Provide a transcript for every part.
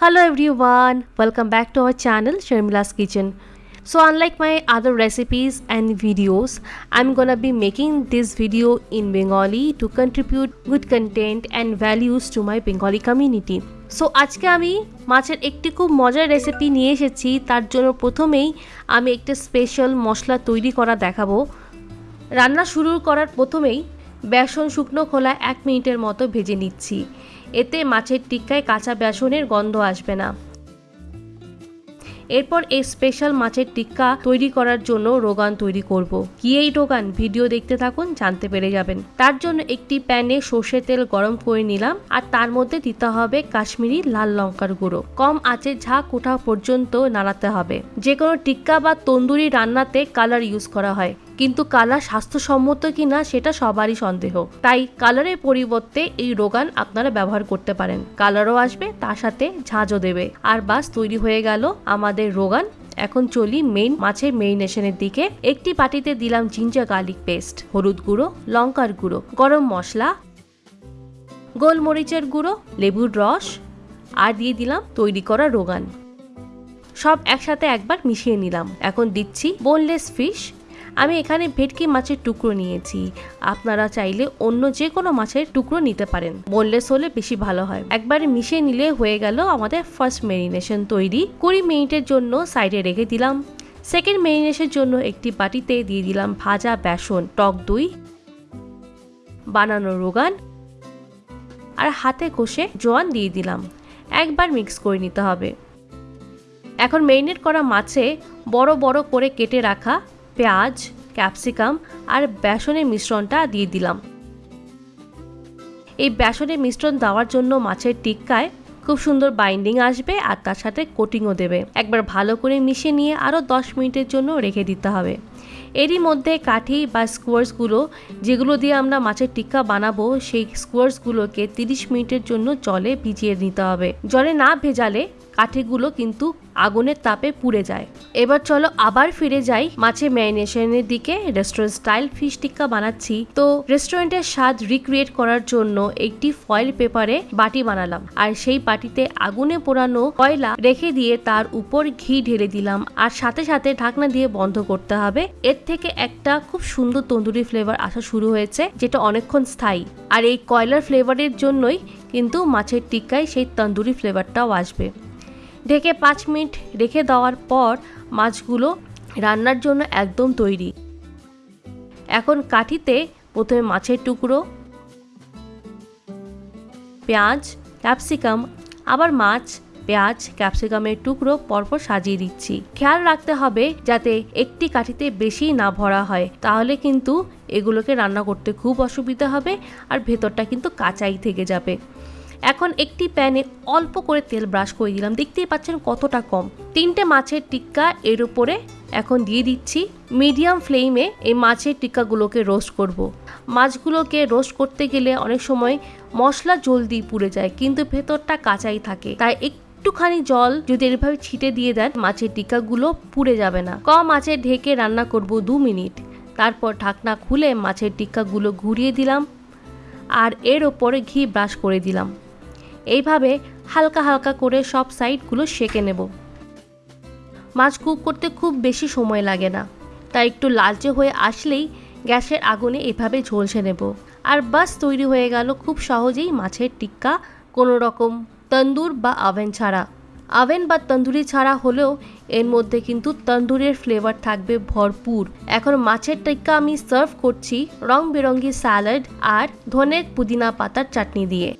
Hello everyone, welcome back to our channel Sharmila's Kitchen. So unlike my other recipes and videos, I'm gonna be making this video in Bengali to contribute good content and values to my Bengali community. So আজকে আমি মাছের একটি খুব মজার recipe নিয়ে এসেছি তার জন্য প্রথমেই আমি একটা স্পেশাল মশলা তৈরি করা দেখাবো রান্না শুরু করার প্রথমেই বেসন শুকনো খোলা এক মিনিটের মতো ভেজে নিচ্ছি এতে মাছের টিক্কায় কাঁচা বেসনের গন্ধ আসবে না। এরপর এই স্পেশাল মাছের টিক্কা তৈরি করার জন্য রোগান তৈরি করব। কি এই রোগান? ভিডিও দেখতে থাকুন, জানতে পেরে যাবেন। তার জন্য একটি প্যানে সর্ষে তেল গরম করে নিলাম, আর তার মধ্যে দিতে হবে কাশ্মীরি লাল লঙ্কার গুঁড়ো। কম আঁচে ঝাঁক ওঠা পর্যন্ত নাড়াতে হবে। যে কোনো টিক্কা বা তন্দুরি রান্নাতে কালার ইউজ করা হয়। কিন্তু কালার স্বাস্থ্যসম্মত কিনা সেটা সবারই সন্দেহ। তাই কালারের পরিবর্তে এই রোগান আপনারা ব্যবহার করতে পারেন। কালারও আসবে, তার সাথে ঝাঁঝও দেবে। আর বাস, তৈরি হয়ে গেল আমাদের রোগান। এখন চলি মেইন মাছের মেরিনেশনের দিকে। একটি পাটিতে দিলাম জিঞ্জার গার্লিক পেস্ট হলুদ গুঁড়ো, লঙ্কার গুঁড়ো, গরম মশলা, গোলমরিচের গুঁড়ো, লেবুর রস, আর দিয়ে দিলাম তৈরি করা রোগান। সব একসাথে একবার মিশিয়ে নিলাম। এখন দিচ্ছি বোনলেস ফিশ আমি এখানে ভেটকি মাছের টুকরো নিয়েছি। আপনারা চাইলে অন্য যে কোনো মাছের টুকরো নিতে পারেন। বোনলেস হলে বেশি ভালো হয়। একবারে মিশিয়ে নিলে হয়ে গেল আমাদের ফার্স্ট মেরিনেশন তৈরি। কুড়ি মিনিটের জন্য সাইডে রেখে দিলাম। সেকেন্ড মেরিনেশনের জন্য একটি বাটিতে দিয়ে দিলাম ভাজা বেসন, টক দই, বানানো রোগান আর হাতে কষে জোয়ান দিয়ে দিলাম। একবার মিক্স করে নিতে হবে। এখন মেরিনেট করা মাছে বড় বড় করে কেটে রাখা পেঁয়াজ, ক্যাপসিকাম আর বেসনের মিশ্রণটা দিয়ে দিলাম। এই বেসনের মিশ্রণ দেওয়ার জন্য মাছের টিক্কায় খুব সুন্দর বাইন্ডিং আসবে আর তার সাথে কোটিংও দেবে। একবার ভালো করে মিশিয়ে নিয়ে আরও দশ মিনিটের জন্য রেখে দিতে হবে। এরই মধ্যে কাঠি বা স্কোয়ার্সগুলো যেগুলো দিয়ে আমরা মাছের টিক্কা বানাবো, সেই স্কোয়ার্সগুলোকে তিরিশ মিনিটের জন্য জলে ভিজিয়ে নিতে হবে। জলে না ভেজালে কাঠিগুলো কিন্তু আগুনের তাপে পুড়ে যায়। এবার চলো আবার ফিরে যাই মাছের ম্যারিনেশনের দিকে। রেস্টুরেন্ট স্টাইল ফিশ টিক্কা বানাচ্ছি। তো রেস্টুরেন্টের স্বাদ রিক্রিয়েট করার জন্য একটি ফয়েল পেপারে বাটি বানালাম। আর সেই বাটিতে আগুনে পোড়ানো কয়লা রেখে দিয়ে তার উপর ঘি ঢেলে দিলাম। আর সাথে সাথে ঢাকনা দিয়ে বন্ধ করতে হবে। এর থেকে একটা খুব সুন্দর তন্দুরি ফ্লেভার আসা শুরু হয়েছে, যেটা অনেকক্ষণ স্থায়ী। আর এই কয়লার ফ্লেভারের জন্যই কিন্তু মাছের টিক্কায় সেই তন্দুরি ফ্লেভারটাও আসবে। ঢেকে পাঁচ মিনিট রেখে দেওয়ার পর মাছগুলো রান্নার জন্য একদম তৈরি। এখন কাঠিতে প্রথমে মাছের টুকরো, পেঁয়াজ, ক্যাপসিকাম, আবার মাছ পেঁয়াজ, ক্যাপসিকামের টুকরো পরপর সাজিয়ে দিচ্ছি। খেয়াল রাখতে হবে যাতে একটি কাঠিতে বেশি না ভরা হয়, তাহলে কিন্তু এগুলোকে রান্না করতে খুব অসুবিধা হবে আর ভেতরটা কিন্তু কাঁচাই থেকে যাবে। এখন একটি প্যানে অল্প করে তেল ব্রাশ করে দিলাম, দেখতেই পাচ্ছেন কতটা কম। তিনটে মাছের টিক্কা এর উপরে এখন দিয়ে দিচ্ছি। মিডিয়াম ফ্লেমে এই মাছের টিক্কাগুলোকে রোস্ট করব। মাছগুলোকে রোস্ট করতে গেলে অনেক সময় মশলা জলদি পুড়ে যায়, কিন্তু ভেতরটা কাঁচাই থাকে। তাই একটুখানি জল যদি এভাবে ছিটে দিয়ে দেন, মাছের টিক্কাগুলো পুড়ে যাবে না। কম মাছের ঢেকে রান্না করব দু মিনিট। তারপর ঢাকনা খুলে মাছের টিক্কাগুলো ঘুরিয়ে দিলাম আর এর ওপরে ঘি ব্রাশ করে দিলাম। এইভাবে হালকা হালকা করে সব সাইডগুলো সেকে নেব। মাছ কুক করতে খুব বেশি সময় লাগে না। তাই একটু লালচে হয়ে আসলেই গ্যাসের আগুনে এভাবে ঝলসে নেব। আর বাস তৈরি হয়ে গেল খুব সহজেই মাছের টিক্কা কোনো রকম তন্দুর বা আভেন ছাড়া। আভেন বা তন্দুরি ছাড়া হলেও এর মধ্যে কিন্তু তন্দুরের ফ্লেভার থাকবে ভরপুর। এখন মাছের টিক্কা আমি সার্ভ করছি রং বেরঙ্গি স্যালাড আর ধনের পুদিনা পাতার চাটনি দিয়ে।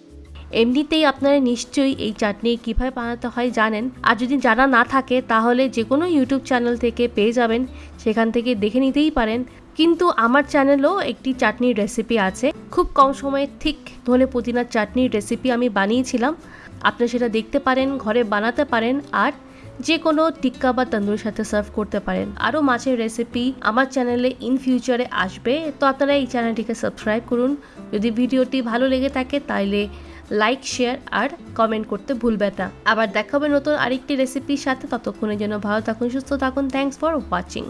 এমনিতেই আপনারা নিশ্চয়ই এই চাটনি কীভাবে বানাতে হয় জানেন। আর যদি জানা না থাকে, তাহলে যে কোনো ইউটিউব চ্যানেল থেকে পেয়ে যাবেন। সেখান থেকে দেখে নিতেই পারেন। কিন্তু আমার চ্যানেলেও একটি চাটনির রেসিপি আছে। খুব কম সময়ে ঠিক ধনে পুদিনার চাটনির রেসিপি আমি বানিয়েছিলাম। আপনি সেটা দেখতে পারেন, ঘরে বানাতে পারেন আর যে কোনো টিক্কা বা তন্দুরের সাথে সার্ভ করতে পারেন। আরও মাছের রেসিপি আমার চ্যানেলে ইন ফিউচারে আসবে। তো আপনারা এই চ্যানেলটিকে সাবস্ক্রাইব করুন। যদি ভিডিওটি ভালো লেগে থাকে তাইলে লাইক শেয়ার আর কমেন্ট করতে ভুলবেন না। আবার দেখাবে নতুন আরেকটি রেসিপির সাথে। ততক্ষণের জন্য ভালো থাকুন, সুস্থ থাকুন। Thanks for watching